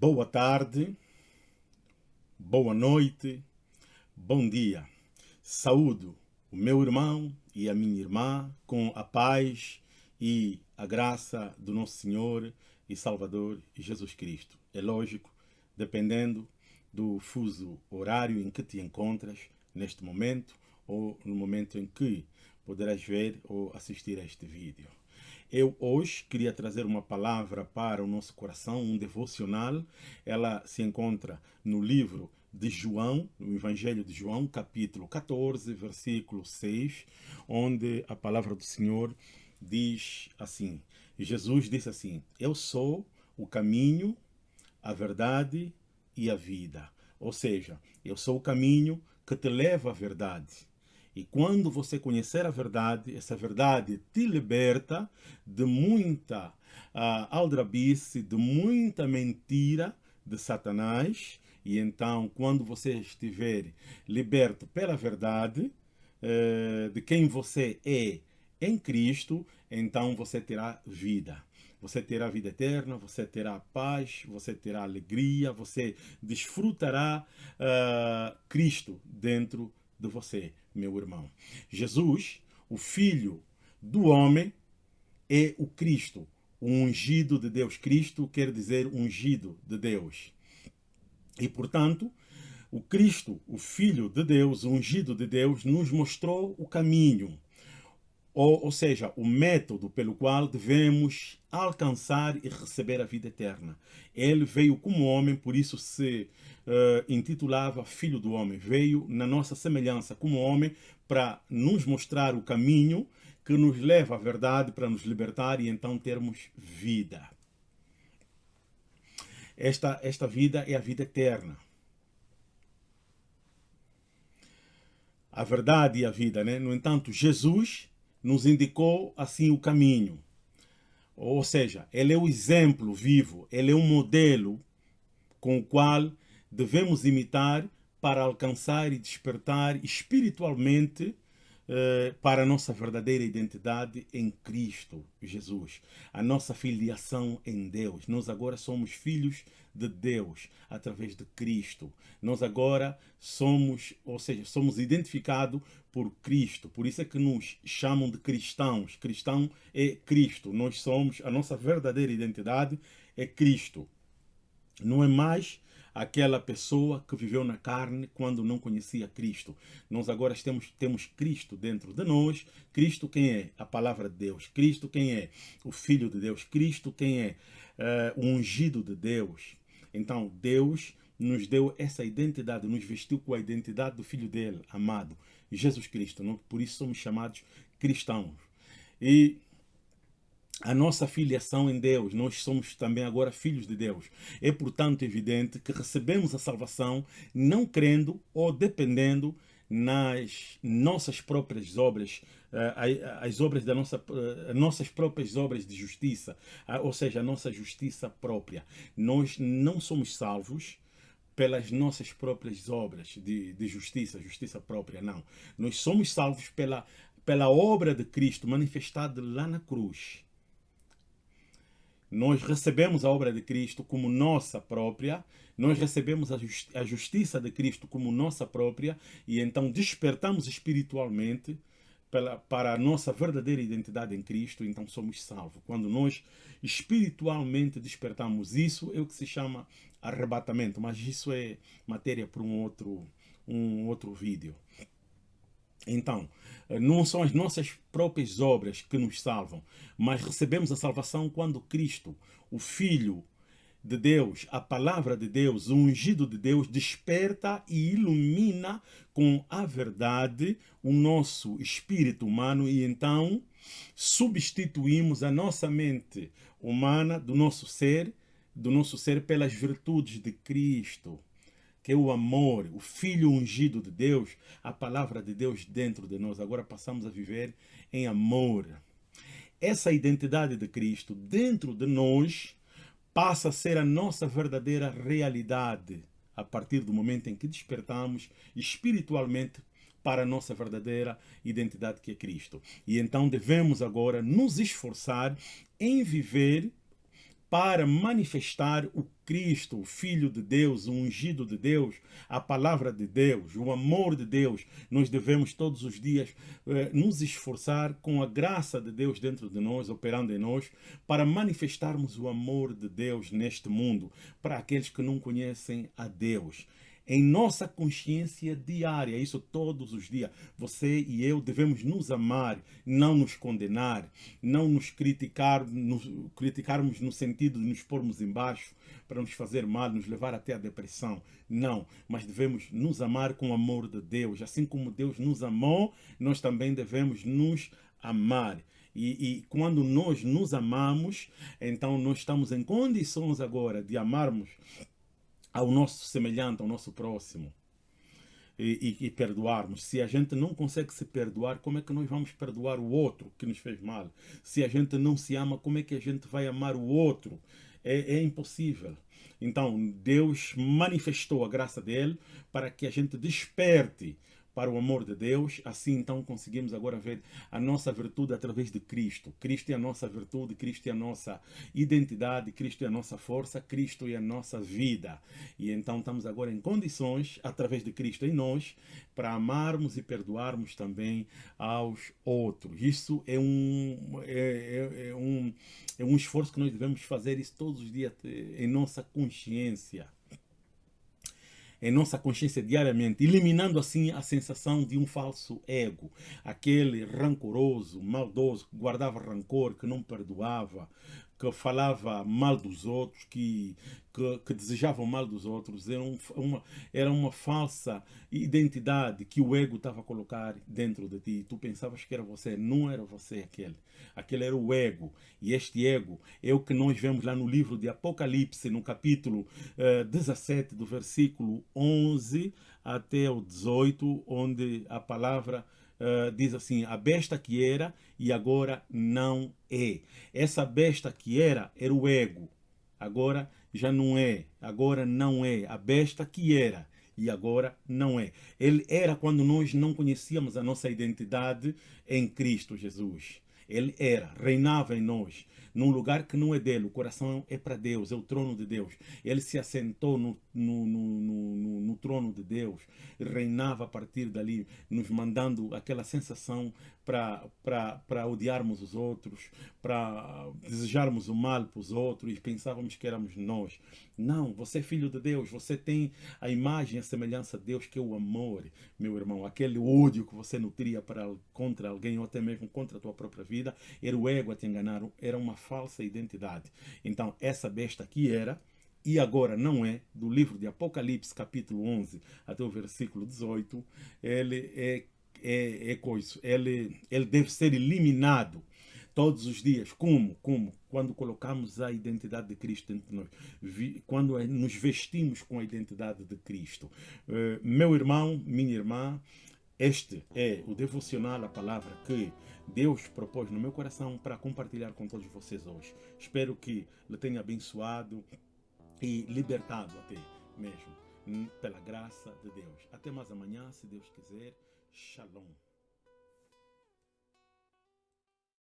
Boa tarde, boa noite, bom dia. Saúdo o meu irmão e a minha irmã com a paz e a graça do nosso Senhor e Salvador Jesus Cristo. É lógico, dependendo do fuso horário em que te encontras neste momento ou no momento em que poderás ver ou assistir a este vídeo. Eu hoje queria trazer uma palavra para o nosso coração, um devocional. Ela se encontra no livro de João, no Evangelho de João, capítulo 14, versículo 6, onde a palavra do Senhor diz assim, Jesus disse assim, eu sou o caminho, a verdade e a vida. Ou seja, eu sou o caminho que te leva à verdade. E quando você conhecer a verdade, essa verdade te liberta de muita uh, aldrabice, de muita mentira de Satanás. E então, quando você estiver liberto pela verdade uh, de quem você é em Cristo, então você terá vida. Você terá vida eterna, você terá paz, você terá alegria, você desfrutará uh, Cristo dentro de você, meu irmão. Jesus, o Filho do homem, é o Cristo, o ungido de Deus. Cristo quer dizer ungido de Deus. E, portanto, o Cristo, o Filho de Deus, o ungido de Deus, nos mostrou o caminho, ou, ou seja, o método pelo qual devemos alcançar e receber a vida eterna. Ele veio como homem, por isso se uh, intitulava Filho do Homem. Veio na nossa semelhança como homem para nos mostrar o caminho que nos leva à verdade para nos libertar e então termos vida. Esta, esta vida é a vida eterna. A verdade e a vida, né? No entanto, Jesus nos indicou assim o caminho. Ou seja, ele é o exemplo vivo, ele é um modelo com o qual devemos imitar para alcançar e despertar espiritualmente eh, para a nossa verdadeira identidade em Cristo Jesus, a nossa filiação em Deus. Nós agora somos filhos de Deus através de Cristo. Nós agora somos, ou seja, somos identificados por Cristo. Por isso é que nos chamam de cristãos. Cristão é Cristo. Nós somos, a nossa verdadeira identidade é Cristo. Não é mais aquela pessoa que viveu na carne quando não conhecia Cristo. Nós agora temos, temos Cristo dentro de nós. Cristo quem é? A palavra de Deus. Cristo quem é? O Filho de Deus. Cristo quem é? Uh, o ungido de Deus. Então, Deus nos deu essa identidade, nos vestiu com a identidade do Filho dele, amado, Jesus Cristo. Não? Por isso somos chamados cristãos. E a nossa filiação em Deus, nós somos também agora filhos de Deus. É, portanto, evidente que recebemos a salvação não crendo ou dependendo nas nossas próprias obras, eh, as obras da nossa, eh, nossas próprias obras de justiça, ou seja, a nossa justiça própria. Nós não somos salvos pelas nossas próprias obras de, de justiça, justiça própria, não. Nós somos salvos pela, pela obra de Cristo manifestada lá na cruz nós recebemos a obra de Cristo como nossa própria, nós recebemos a, justi a justiça de Cristo como nossa própria e então despertamos espiritualmente pela, para a nossa verdadeira identidade em Cristo, então somos salvos. Quando nós espiritualmente despertamos, isso é o que se chama arrebatamento, mas isso é matéria para um outro, um outro vídeo. Então, não são as nossas próprias obras que nos salvam, mas recebemos a salvação quando Cristo, o Filho de Deus, a palavra de Deus, o ungido de Deus, desperta e ilumina com a verdade o nosso espírito humano e então substituímos a nossa mente humana do nosso ser, do nosso ser pelas virtudes de Cristo que é o amor, o Filho ungido de Deus, a palavra de Deus dentro de nós. Agora passamos a viver em amor. Essa identidade de Cristo dentro de nós passa a ser a nossa verdadeira realidade a partir do momento em que despertamos espiritualmente para a nossa verdadeira identidade que é Cristo. E então devemos agora nos esforçar em viver para manifestar o Cristo, o Filho de Deus, o ungido de Deus, a palavra de Deus, o amor de Deus, nós devemos todos os dias eh, nos esforçar com a graça de Deus dentro de nós, operando em nós, para manifestarmos o amor de Deus neste mundo, para aqueles que não conhecem a Deus em nossa consciência diária, isso todos os dias. Você e eu devemos nos amar, não nos condenar, não nos criticar, nos criticarmos no sentido de nos pormos embaixo para nos fazer mal, nos levar até a depressão. Não, mas devemos nos amar com o amor de Deus. Assim como Deus nos amou, nós também devemos nos amar. E, e, quando nós nos amamos, então nós estamos em condições agora de amarmos ao nosso semelhante, ao nosso próximo. E, e, e, perdoarmos. Se a gente não consegue se perdoar, como é que nós vamos perdoar o outro que nos fez mal? Se a gente não se ama, como é que a gente vai amar o outro? É, é impossível. Então, Deus manifestou a graça dele para que a gente desperte para o amor de Deus, assim então conseguimos agora ver a nossa virtude através de Cristo. Cristo é a nossa virtude, Cristo é a nossa identidade, Cristo é a nossa força, Cristo é a nossa vida. E então estamos agora em condições, através de Cristo em nós, para amarmos e perdoarmos também aos outros. Isso é um, é, é, é um, é um esforço que nós devemos fazer isso todos os dias em nossa consciência em nossa consciência diariamente, eliminando assim a sensação de um falso ego, aquele rancoroso, maldoso, que guardava rancor, que não perdoava, que falava mal dos outros, que, que, que desejavam mal dos outros. Era, um, uma, era uma falsa identidade que o ego estava a colocar dentro de ti. Tu pensavas que era você, não era você aquele. Aquele era o ego. E este ego é o que nós vemos lá no livro de Apocalipse, no capítulo uh, eh, 17, do versículo 11 até o 18, onde a palavra uh, diz assim, a besta que era e agora não é. Essa besta que era, era o ego. Agora já não é. Agora não é. A besta que era e agora não é. Ele era quando nós não conhecíamos a nossa identidade em Cristo Jesus. Ele era, reinava em nós num lugar que não é dele. O coração é para Deus, é o trono de Deus. Ele se assentou no, no, no, no, no trono de Deus, reinava a partir dali, nos mandando aquela sensação para odiarmos os outros, para desejarmos o mal para os outros e pensávamos que éramos nós. Não, você é filho de Deus, você tem a imagem, a semelhança de Deus, que é o amor, meu irmão. Aquele ódio que você nutria para, contra alguém ou até mesmo contra a tua própria vida, era o ego a te enganar, era uma falsa identidade. Então, essa besta aqui era, e agora não é, do livro de Apocalipse, capítulo 11, até o versículo 18, ele é, é, é coisa, ele, ele deve ser eliminado todos os dias. Como? Como? Quando colocamos a identidade de Cristo dentro de nós. Quando nos vestimos com a identidade de Cristo. Uh, meu irmão, minha irmã, este é o devocional, a palavra que Deus propôs no meu coração para compartilhar com todos vocês hoje. Espero que lhe tenha abençoado e libertado até mesmo, hum, pela graça de Deus. Até mais amanhã, se Deus quiser. Shalom.